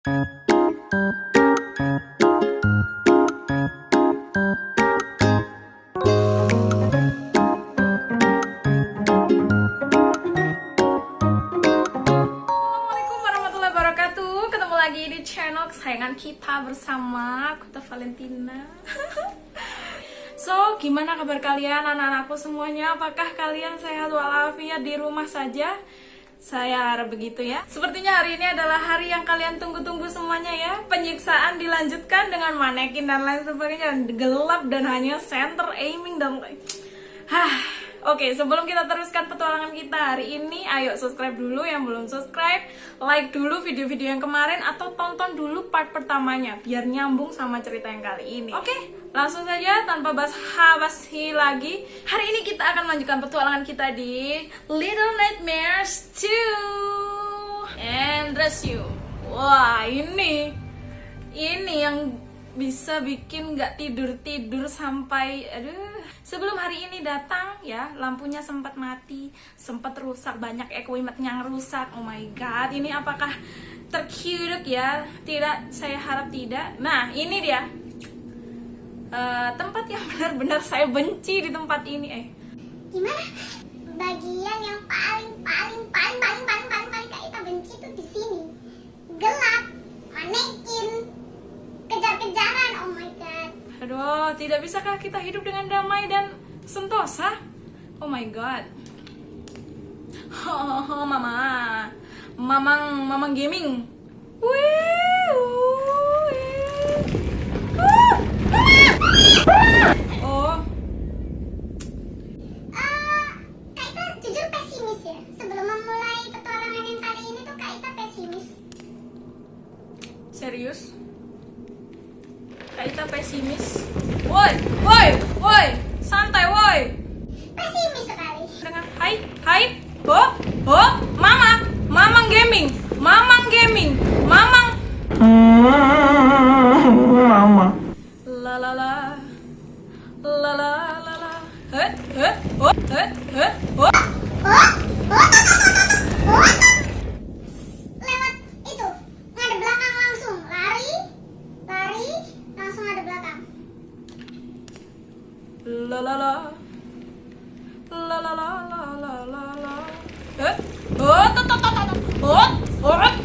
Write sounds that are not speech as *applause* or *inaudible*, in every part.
lagi di channel kesayangan kita bersama Kuta Valentina *laughs* So, gimana kabar kalian anak-anakku semuanya? Apakah kalian sehat walafiat di rumah saja? Saya harap begitu ya. Sepertinya hari ini adalah hari yang kalian tunggu-tunggu semuanya ya. Penyiksaan dilanjutkan dengan manekin dan lain sebagainya. Gelap dan hanya center aiming dan Hah, Oke, sebelum kita teruskan petualangan kita hari ini, ayo subscribe dulu yang belum subscribe, like dulu video-video yang kemarin, atau tonton dulu part pertamanya, biar nyambung sama cerita yang kali ini. Oke, langsung saja tanpa basa-basi lagi, hari ini kita akan melanjutkan petualangan kita di Little Nightmares 2 and Rescue. Wah, ini, ini yang bisa bikin nggak tidur tidur sampai aduh sebelum hari ini datang ya lampunya sempat mati sempat rusak banyak equipment yang rusak. Oh my god ini apakah terkiuduk ya? Tidak saya harap tidak. Nah ini dia. Eh, tempat yang *laughs* benar-benar saya benci di tempat ini eh. Gimana? Bagian yang paling paling paling paling paling paling paling kak Ita benci tuh di sini. Gelap manekin kejar-kejaran. Oh my god aduh tidak bisakah kita hidup dengan damai dan sentosa? Oh my god. Oh, *laughs* mama. Mamang mamang gaming. Wih, oh. Kak Ita jujur pesimis ya? Sebelum memulai petualangan yang kali ini tuh kak Ita pesimis. Serius Kaita pesimis. Woi woi woi santai woi. Pesimis sekali. Dengan hai hai ho ho mama mamang gaming mamang gaming mamang. Mama. la la la. La la la la. He he ho he he ho. Oh oh oh lewat itu ngadep belakang langsung lari lari langsung ngadep belakang la la. La la la la la la la. Eh? Oh tot tot tot tot oh oh oh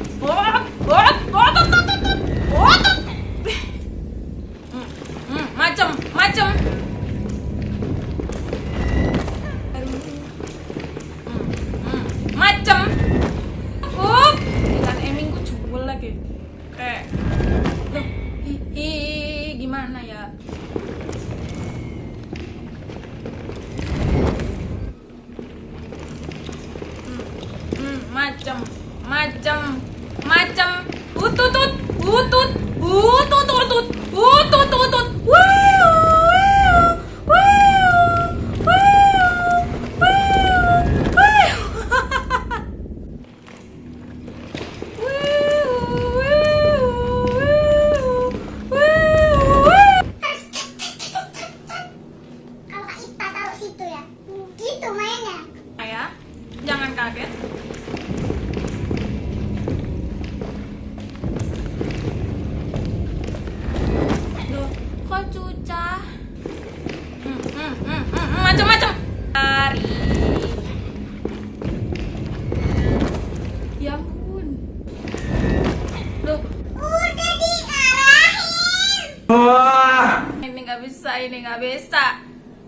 nggak bisa.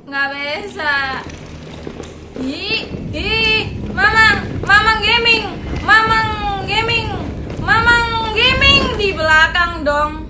Nggak bisa. Hi hi. Mamang mamang gaming. Mamang gaming. Mamang gaming di belakang dong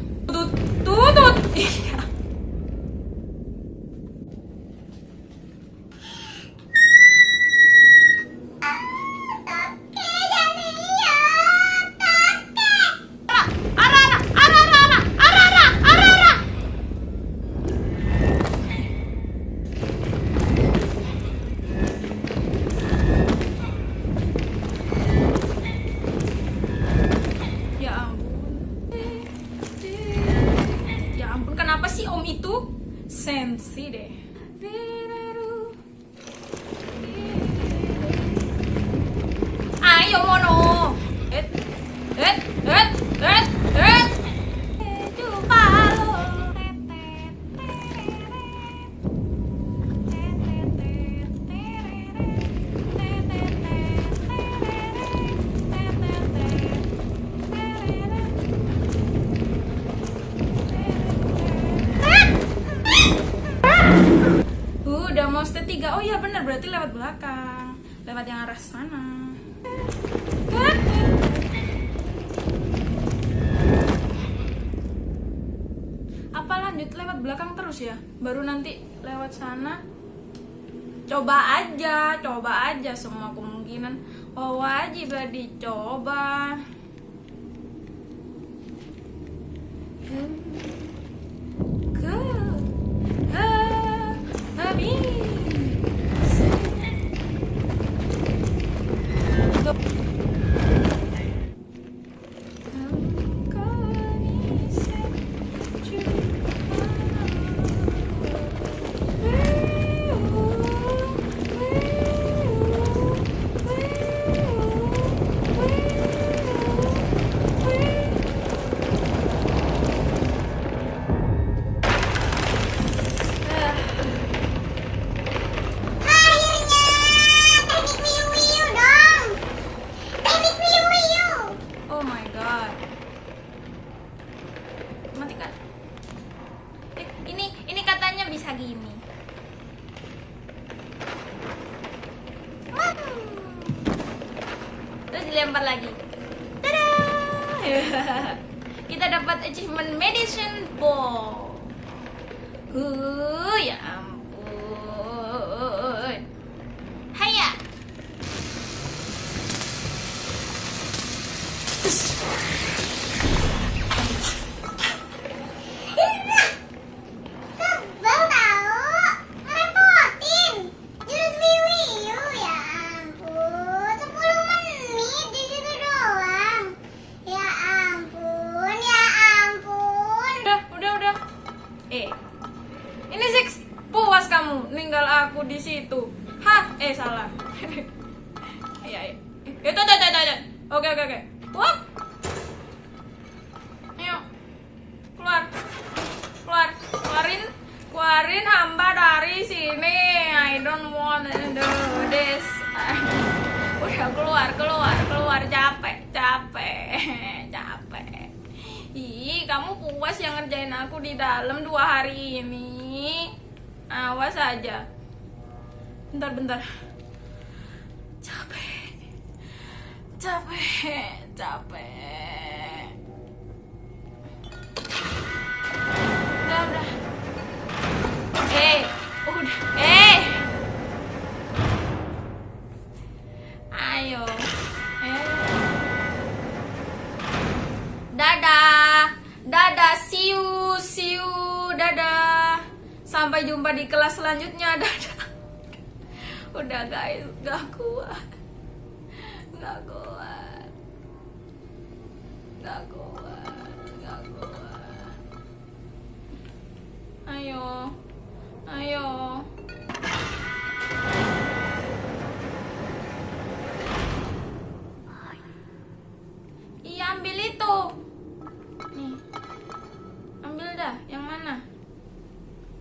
berarti lewat belakang lewat yang arah sana. Apa lanjut? Lewat belakang terus ya? Baru nanti lewat sana? Coba aja coba aja semua kemungkinan. Oh wajib dicoba Wah. ayo keluar keluar keluarin keluarin hamba dari sini I don't want to do this *laughs* udah keluar keluar keluar capek capek *laughs* capek Ih, kamu puas yang ngerjain aku di dalam dua hari ini. Awas aja. Bentar, bentar. Capek. Capek, capek. Udah, udah. Eh, udah. Eh. Ayo. Eh. Dadah. Dadah, see you, see you. Dadah. Sampai jumpa di kelas selanjutnya. Dadah. Udah guys, gak kuat. Gak kuat. Gak kuat. Ayo. Ayo. Iya ambil itu. Nih. Ambil dah, yang mana?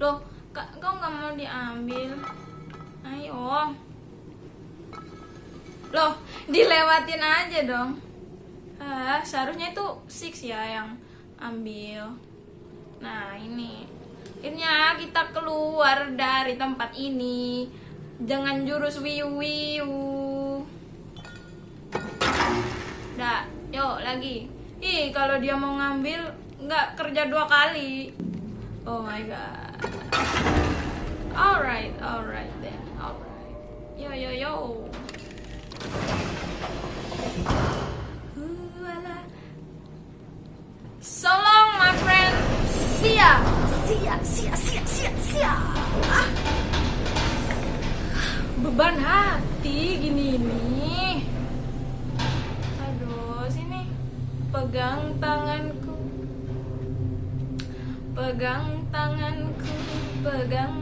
Loh, kau nggak mau diambil? Ayo. Loh, dilewatin aja dong. Ah, seharusnya itu six ya yang ambil. Nah, ini. Akhirnya kita keluar dari tempat ini dengan jurus wiu wiu. Dah, yuk lagi. Ih, kalau dia mau ngambil nggak kerja dua kali. Oh my god. Alright, alright then, alright. Yo yo yo. So long, my friend. See ya. See ya, see ya, see ya, see ya, see ya. Ah. Beban hati gini nih. Aduh, sini. Pegang tanganku. Pegang tanganku, pegang.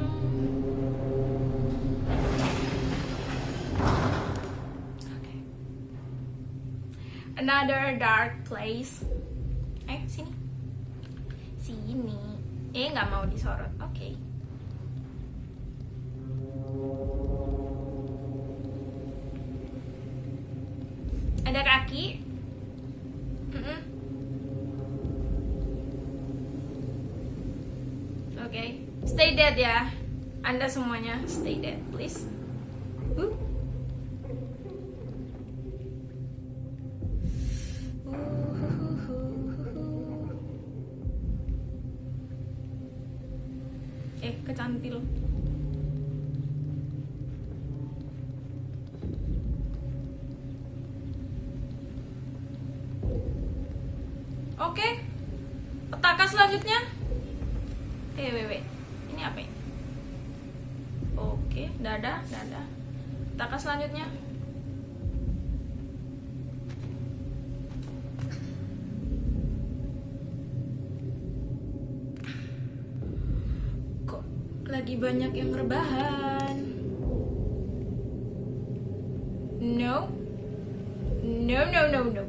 Oke. Another dark place. Eh, sini. Sini. Eh, nggak mau disorot. Oke. Ada kaki. Oke, stay dead ya. Anda semuanya stay dead, please. Rebahan? No. No, no, no, no.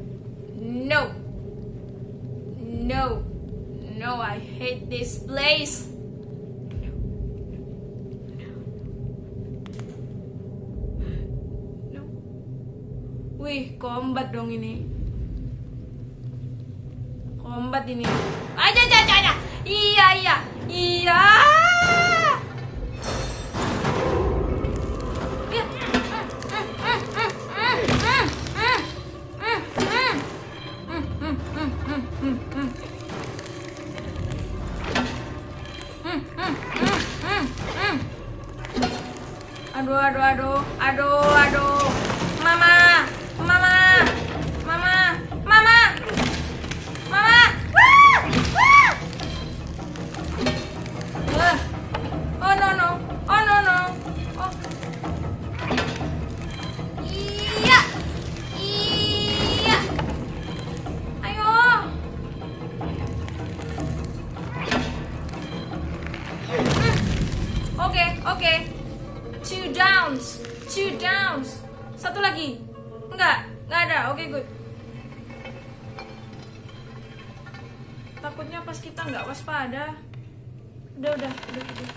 No. No. No, I hate this place. No. Wih, combat dong ini. Combat ini. Aja, aja, aja, iya. Iya. Iya. Good. Takutnya pas kita nggak waspada. Udah, udah, udah, udah.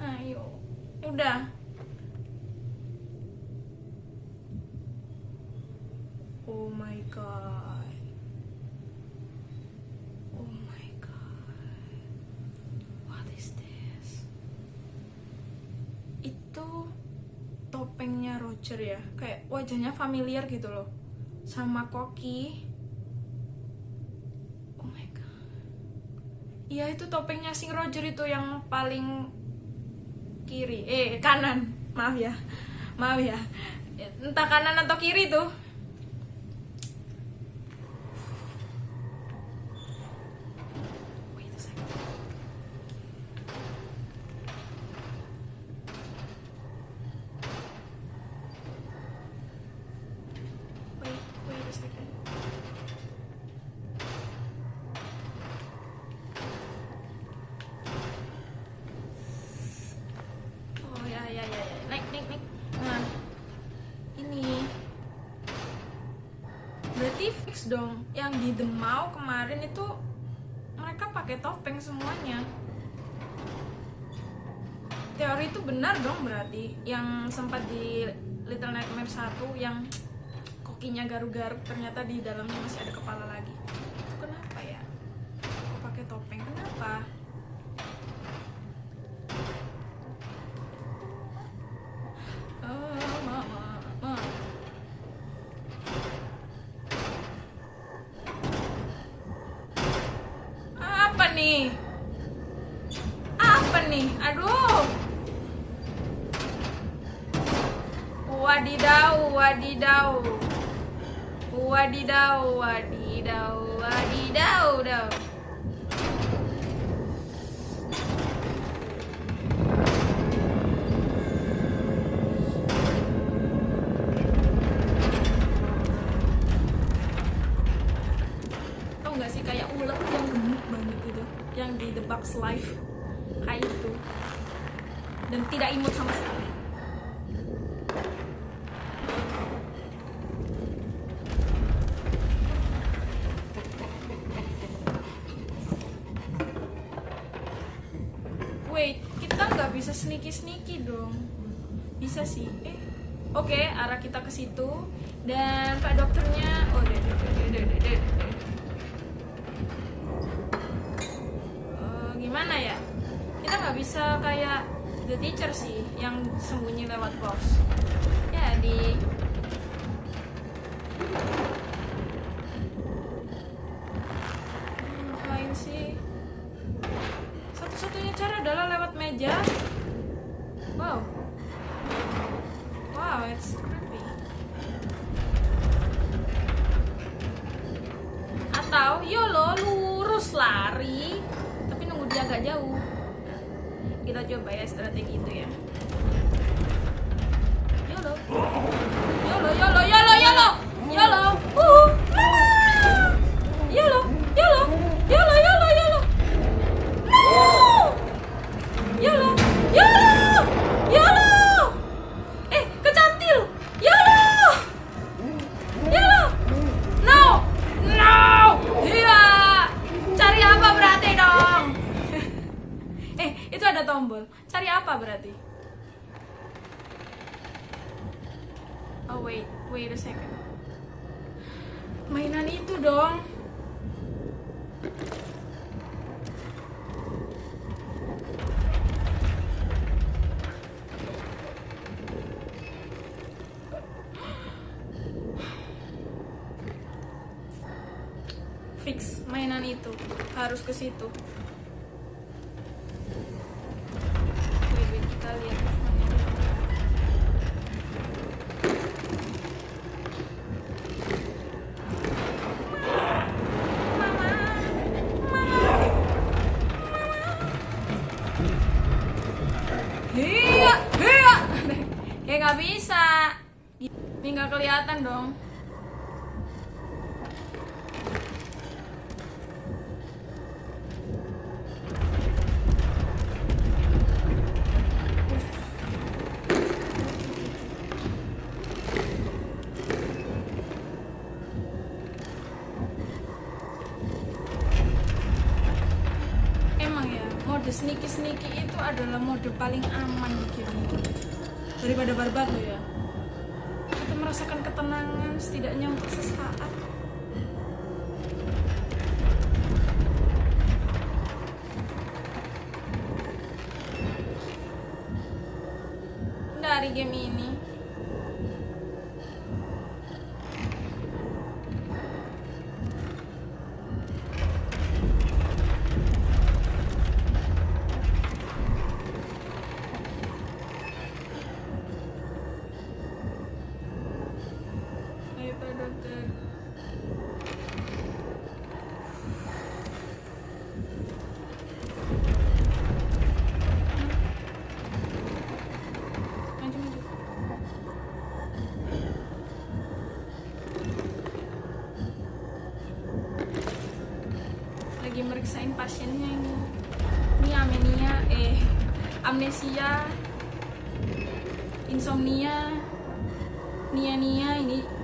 Ayo. Udah. Oh my god. Oh my god. What is this? Itu Roger ya. Kayak wajahnya familiar gitu loh. Sama Koki. Oh my god. Iya itu topengnya Sing Roger itu yang paling kiri. Eh kanan. Maaf ya. Maaf ya. Entah kanan atau kiri tuh. Wait a second. Wait, wait a second. Oh ya ya ya ya naik naik naik. Nah ini berarti fix dong yang di Demau kemarin itu mereka pakai topeng semuanya. Teori itu benar dong berarti yang sempat di Little Nightmare 1 yang kokinya garuk-garuk ternyata di dalamnya masih ada kepala lagi. sneaky sneaky dong. Bisa sih. Eh oke okay, arah kita ke situ. Dan pak dokternya oh deh deh deh deh deh deh gimana ya? Kita nggak bisa kayak the teacher sih yang sembunyi lewat pos ya di sneaky sneaky itu adalah mode paling aman di Daripada barbar lo ya. Kita merasakan ketenangan setidaknya untuk sesaat. Dari game ini insomnia nia-nia ini.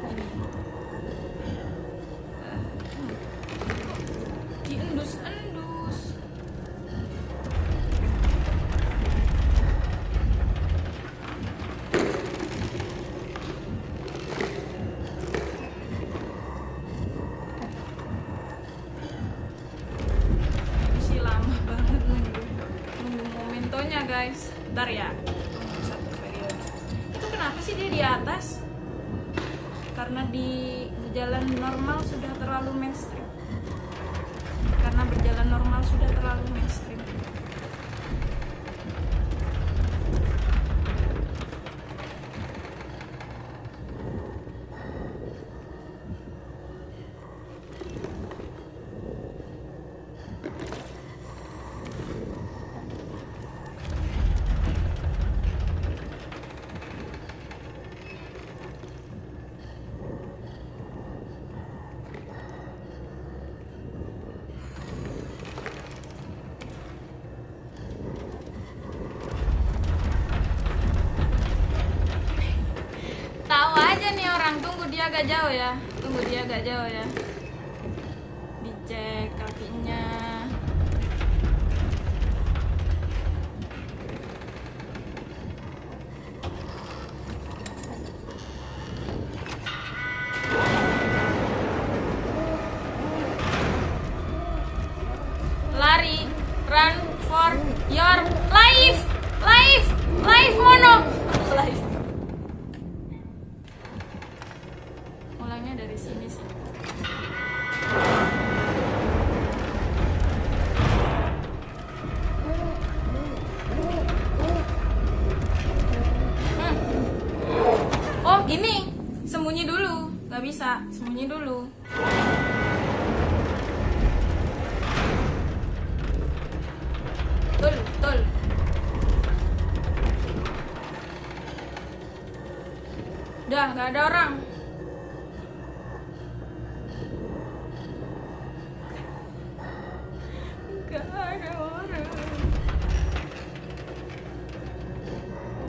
Jangan tunggu dia agak jauh ya. Tunggu dia agak jauh ya. Dicek kakinya.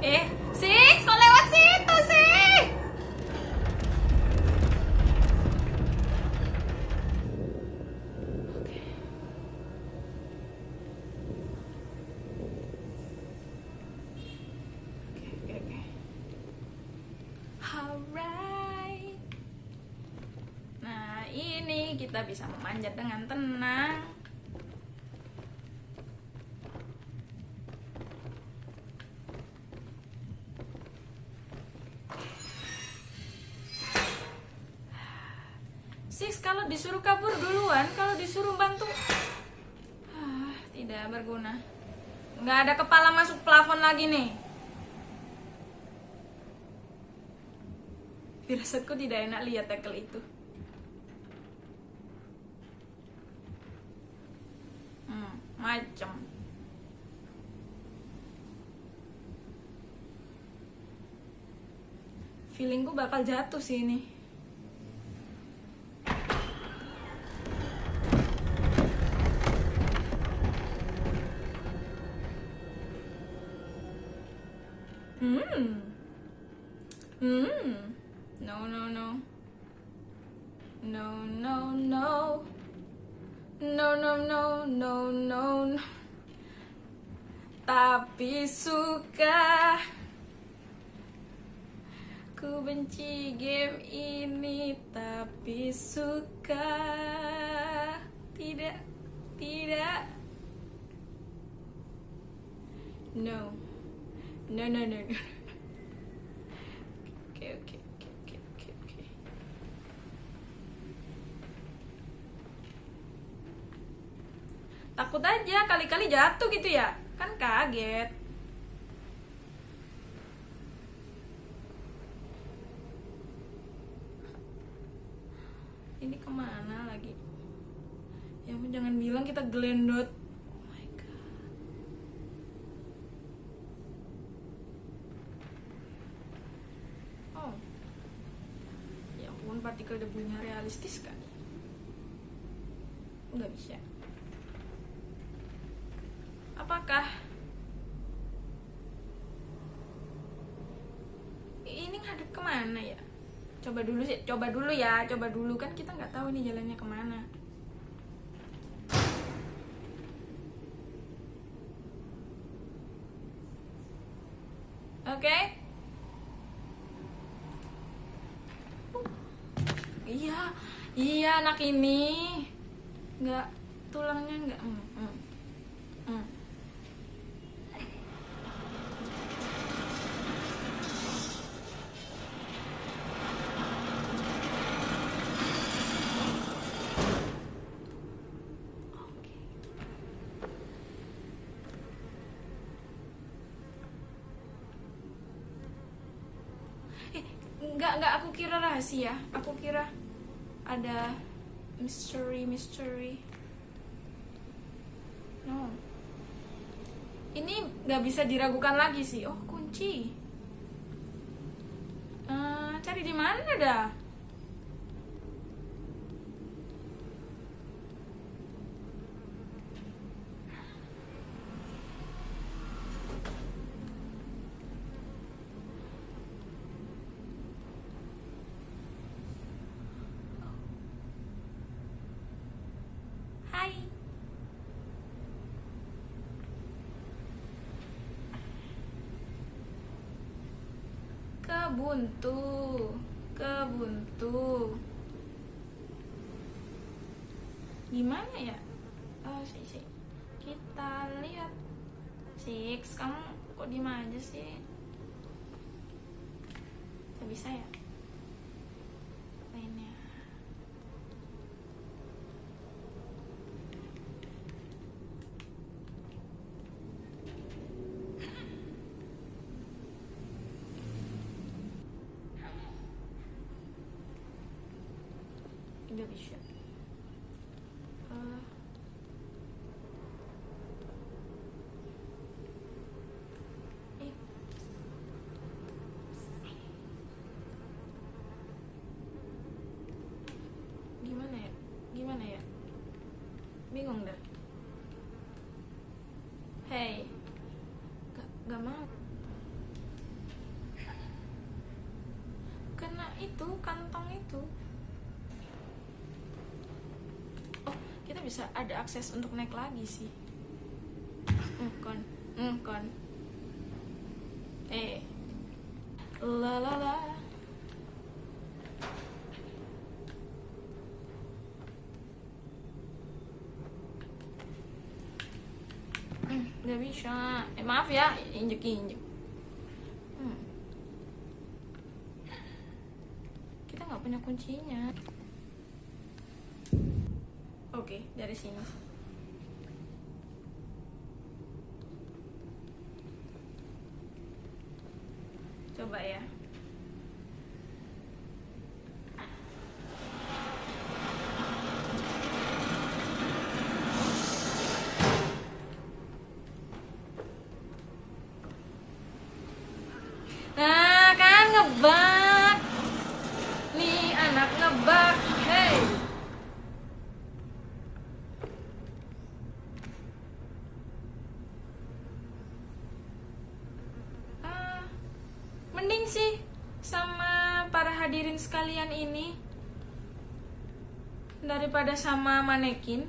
Eh, sih, kok lewat situ sih? Nah, ini kita bisa memanjat dengan tenang. Six, kalau disuruh kabur duluan, kalau disuruh bantu, ah, tidak berguna. Nggak ada kepala masuk plafon lagi nih. Firasatku tidak enak lihat tackle itu. Hmm, macam. Feelingku bakal jatuh sih ini. Hmm. Hmm. No, no, no. No, no, no. No, no, no, no, no, no. Tapi suka Ku benci game ini Tapi suka Tidak Tidak No No, no, no. Takut aja kali-kali jatuh gitu ya. Kan kaget. Ini ke mana lagi? Ya jangan bilang kita gelendot. Oh my god. Oh. Ya ampun, partikel debunya realistis kan? Nggak bisa. Apakah ini ngadep ke mana ya? Coba dulu sih, coba dulu ya, coba dulu kan kita nggak tahu ini jalannya ke mana. Oke? Iya, iya anak ini nggak tulangnya nggak. Hmm, hmm, hmm. Oke. Eh, nggak nggak aku kira rahasia. Aku kira ada mystery mystery. No. Ini nggak bisa diragukan lagi sih. Oh kunci. Eh, cari di mana dah? Hai. Kebuntu, kebuntu. Gimana ya? Oh, sih, sih. Kita lihat. Six, kamu kok diem aja sih? Bisa ya? Lain nggak bisa Eh. Eh. gimana ya gimana ya bingung dah hey mau kena itu kantong itu. Oh kita bisa ada akses untuk naik lagi sih. Kon eh la la la Hmm, nggak bisa. Eh maaf ya injek injek. Hmm. kita nggak punya kuncinya. Oke dari sini coba ya Nah, kan ngebak. Nih anak ngebak. Hey. Ah, mending sih sama para hadirin sekalian ini daripada sama manekin.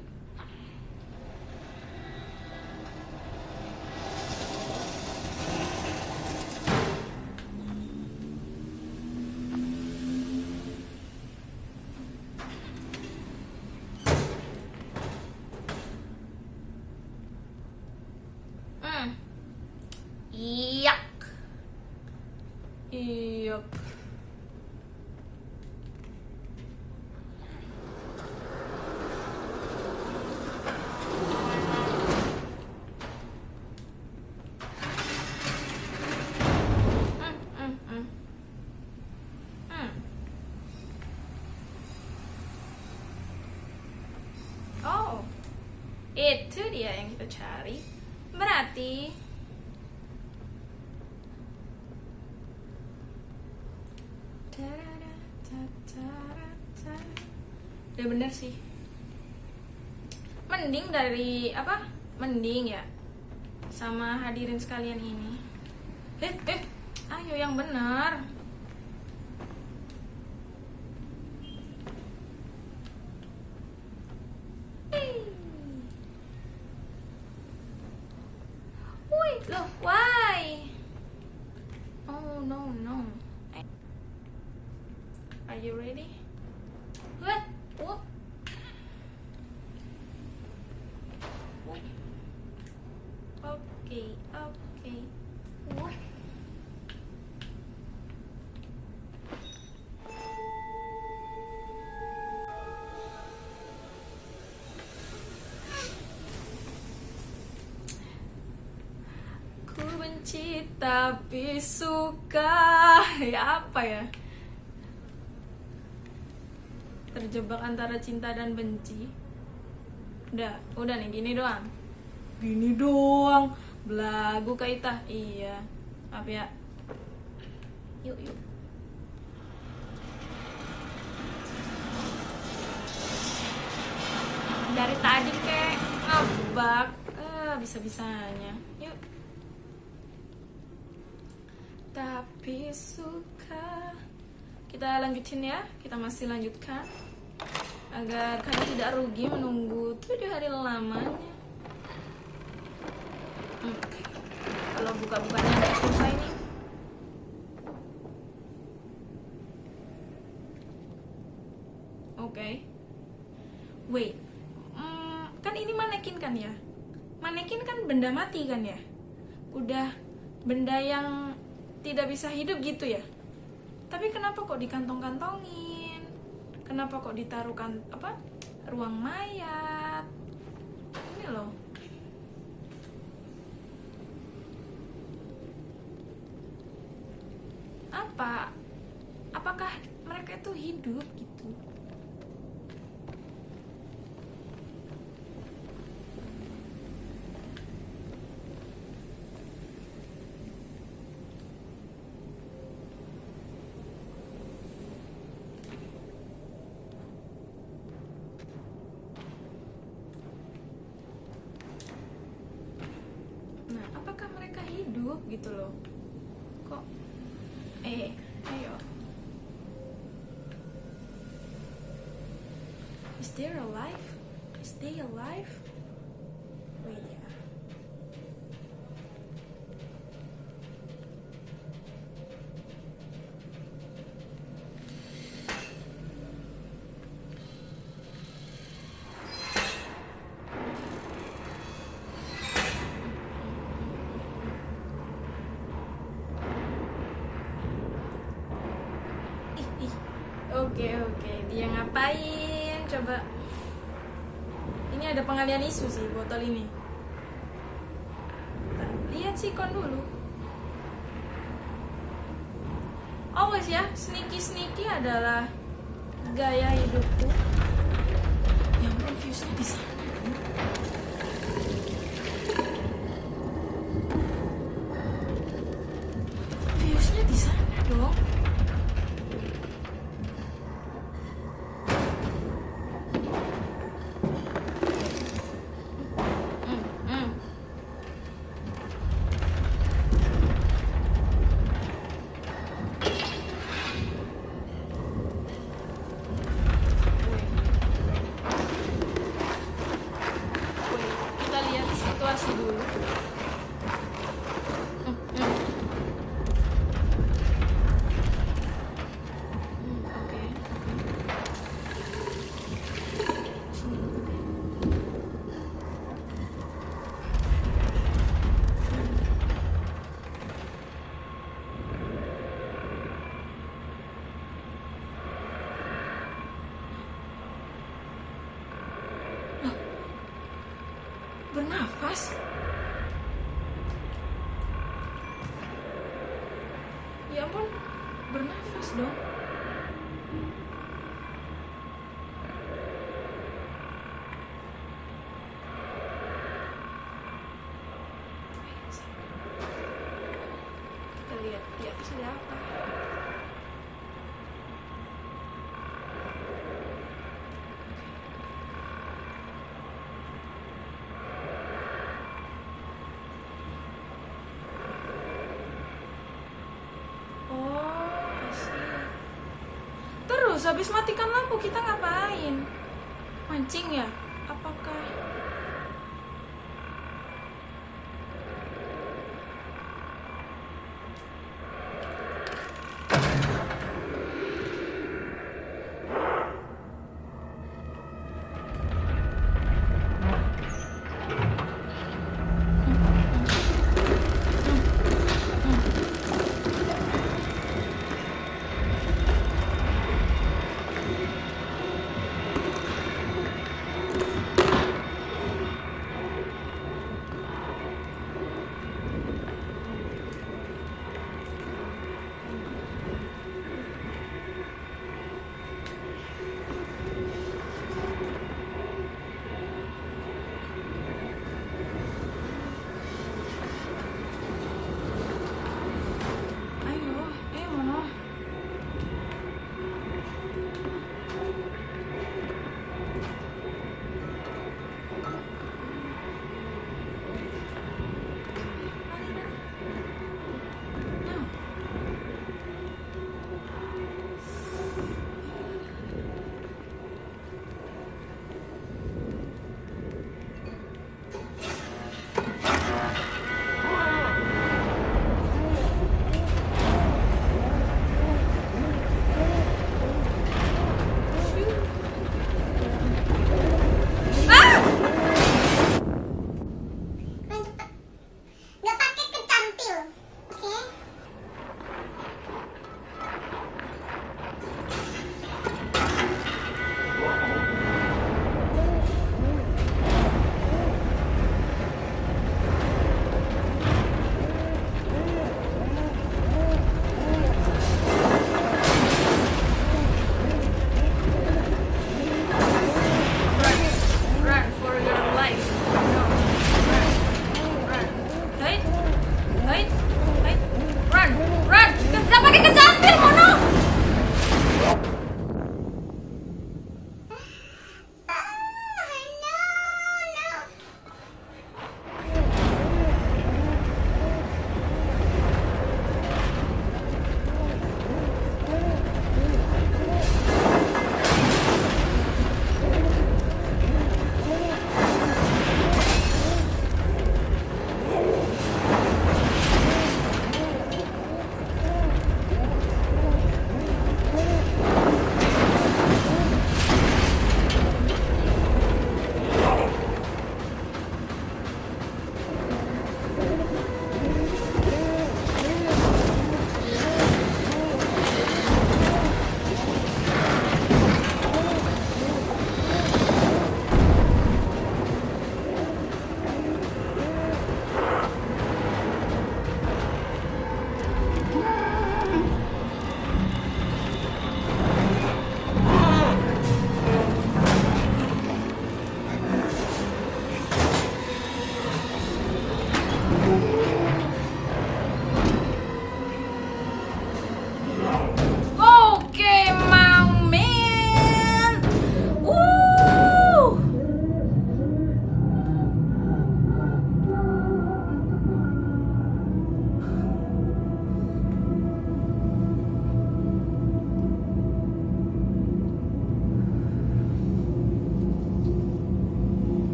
Hmm. Iyak. Iyak. Hmm, hmm, hmm. Hmm. Oh, itu dia yang kita cari. Berarti Udah bener sih Mending dari apa? Mending ya Sama hadirin sekalian ini Eh, eh Ayo yang benar Wait, look, why? Oh no no. I- Are you ready? What? What? Okay, okay. What? Ku benci tapi suka. Ya apa ya? Terjebak antara cinta dan benci. Udah, udah nih gini doang. Gini doang. Belagu Kak Ita Iya. Maaf ya tapi suka. Kita lanjutin ya. Kita masih lanjutkan. Agar kalian tidak rugi menunggu tujuh hari lamanya. Hmm. kalau buka-bukanya agak susah ini. Oke. Wait. Hmm, kan ini manekin kan ya? Manekin kan benda mati kan ya? Udah benda yang tidak bisa hidup gitu ya? Tapi kenapa kok dikantong-kantongin? Kenapa kok ditaruh kan apa ruang mayat? Ini loh nah apakah mereka hidup gitu loh? Kok eh ayo. Is there a life? Is they alive ngapain? Coba. Ini ada pengalian isu sih botol ini. Lihat sih kon dulu. Awas ya, sneaky sneaky adalah gaya hidupku. Habis matikan lampu kita ngapain? Mancing ya? Apakah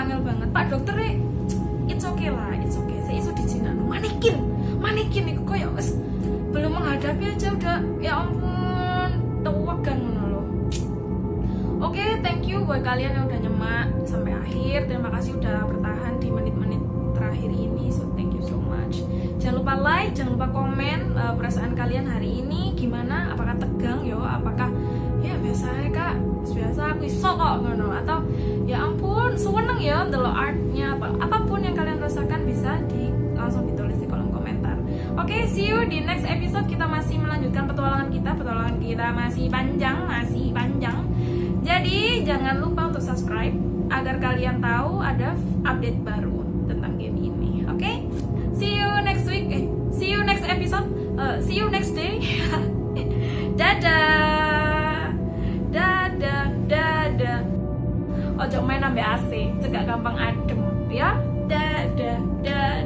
Wangel banget. Pak dokter eh, it's okay lah, it's okay. Saya iso dijinak. Manekin, manekin iku koyo wis belum menghadapi aja udah ya ampun, tewagan ngono loh. Oke, thank you buat kalian yang udah nyemak sampai akhir. Terima kasih udah bertahan di menit-menit terakhir ini. So thank you so much. Jangan lupa like, jangan lupa komen eh, perasaan kalian hari ini gimana? Apakah tegang yo? Apakah ya biasa ya kak? Biasa aku iso kok atau ya ampun seneng ya delok artnya apa apa pun yang kalian rasakan bisa di langsung ditulis di kolom komentar. Oke, see you di next episode kita masih melanjutkan petualangan kita. Petualangan kita masih panjang, masih panjang. Jadi jangan lupa untuk subscribe agar kalian tahu ada update baru tentang game ini. Oke? See you next week. Eh, see you next episode. Eh, see you next day. *laughs* dadah. ojo main ambil AC cegak gampang adem ya. Dadah dadah